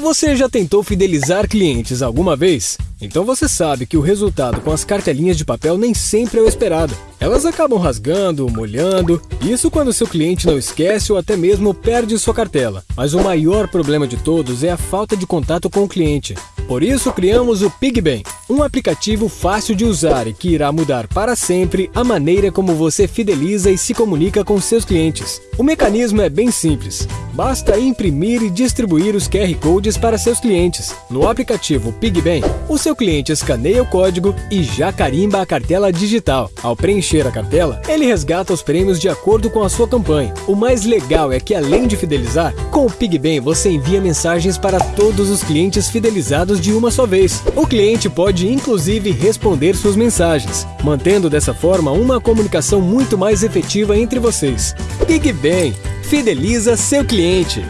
Você já tentou fidelizar clientes alguma vez? Então você sabe que o resultado com as cartelinhas de papel nem sempre é o esperado. Elas acabam rasgando, molhando, isso quando seu cliente não esquece ou até mesmo perde sua cartela. Mas o maior problema de todos é a falta de contato com o cliente. Por isso criamos o PigBem, um aplicativo fácil de usar e que irá mudar para sempre a maneira como você fideliza e se comunica com seus clientes. O mecanismo é bem simples. Basta imprimir e distribuir os QR Codes para seus clientes. No aplicativo PigBem, o seu cliente escaneia o código e já carimba a cartela digital. Ao preencher a cartela, ele resgata os prêmios de acordo com a sua campanha. O mais legal é que além de fidelizar, com o PigBem você envia mensagens para todos os clientes fidelizados de uma só vez. O cliente pode inclusive responder suas mensagens, mantendo dessa forma uma comunicação muito mais efetiva entre vocês. PigBem, fideliza seu cliente.